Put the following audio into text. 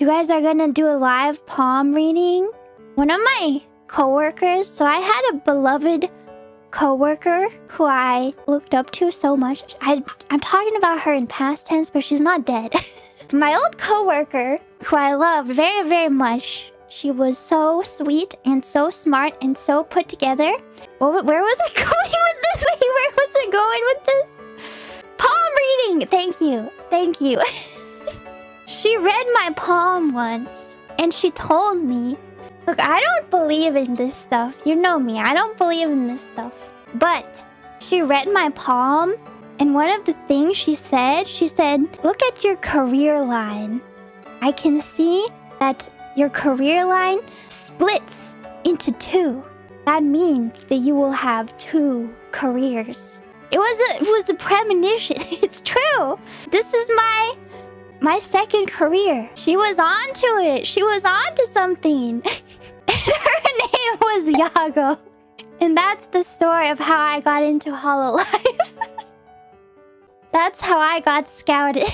you guys are gonna do a live palm reading. One of my coworkers, so I had a beloved coworker who I looked up to so much. I, I'm talking about her in past tense, but she's not dead. my old coworker, who I loved very, very much, she was so sweet and so smart and so put together. Where was I going with this? Where was I going with this? Palm reading! Thank you. Thank you. She read my palm once and she told me Look, I don't believe in this stuff. You know me. I don't believe in this stuff. But she read my palm, and one of the things she said, she said, Look at your career line. I can see that your career line splits into two. That means that you will have two careers. It was a, it was a premonition. it's true. This is my my second career. She was onto it. She was onto something. her name was Yagoo. And that's the story of how I got into Hololive. that's how I got scouted.